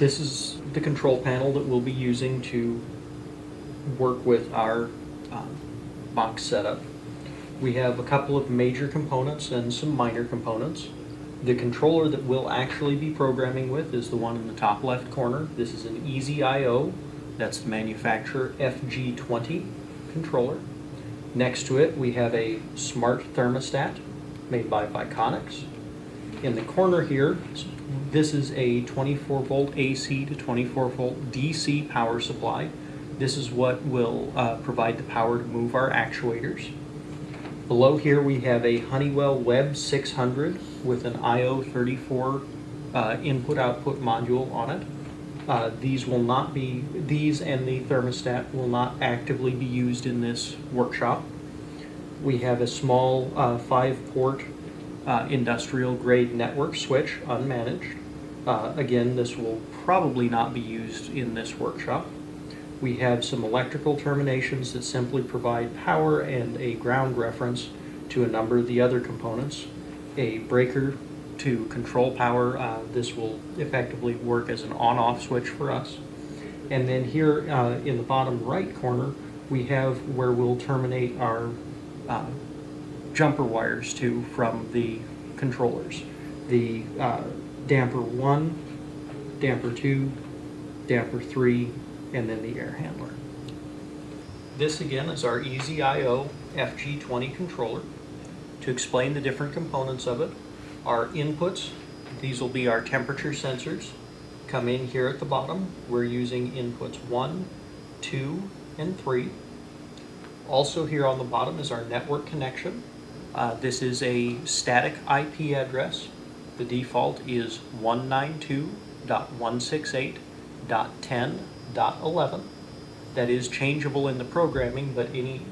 This is the control panel that we'll be using to work with our um, box setup. We have a couple of major components and some minor components. The controller that we'll actually be programming with is the one in the top left corner. This is an Easy IO. That's the manufacturer FG20 controller. Next to it, we have a smart thermostat made by Viconics. In the corner here, this is a 24 volt AC to 24 volt DC power supply. This is what will uh, provide the power to move our actuators. Below here we have a Honeywell Web 600 with an IO34 uh, input-output module on it. Uh, these will not be, these and the thermostat will not actively be used in this workshop. We have a small uh, five-port uh, industrial grade network switch unmanaged. Uh, again, this will probably not be used in this workshop. We have some electrical terminations that simply provide power and a ground reference to a number of the other components. A breaker to control power. Uh, this will effectively work as an on-off switch for us. And then here uh, in the bottom right corner, we have where we'll terminate our uh, jumper wires to from the controllers. The uh, damper 1, damper 2, damper 3, and then the air handler. This again is our Easy IO FG20 controller. To explain the different components of it, our inputs, these will be our temperature sensors, come in here at the bottom. We're using inputs 1, 2, and 3. Also here on the bottom is our network connection. Uh, this is a static IP address. The default is 192.168.10.11. That is changeable in the programming, but any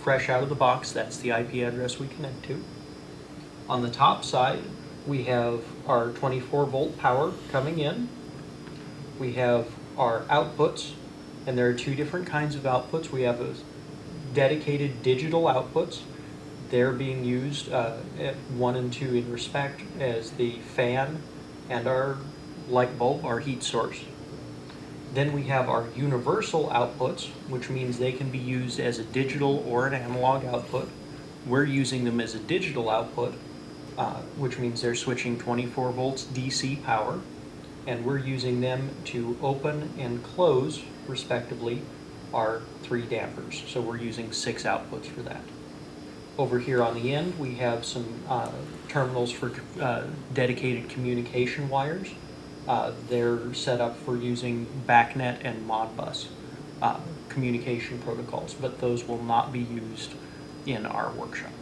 fresh out of the box, that's the IP address we connect to. On the top side, we have our 24 volt power coming in. We have our outputs, and there are two different kinds of outputs. We have dedicated digital outputs. They're being used uh, at one and two in respect as the fan and our light bulb, our heat source. Then we have our universal outputs, which means they can be used as a digital or an analog output. We're using them as a digital output, uh, which means they're switching 24 volts DC power, and we're using them to open and close, respectively, our three dampers. So we're using six outputs for that. Over here on the end, we have some uh, terminals for uh, dedicated communication wires. Uh, they're set up for using BACnet and Modbus uh, communication protocols, but those will not be used in our workshop.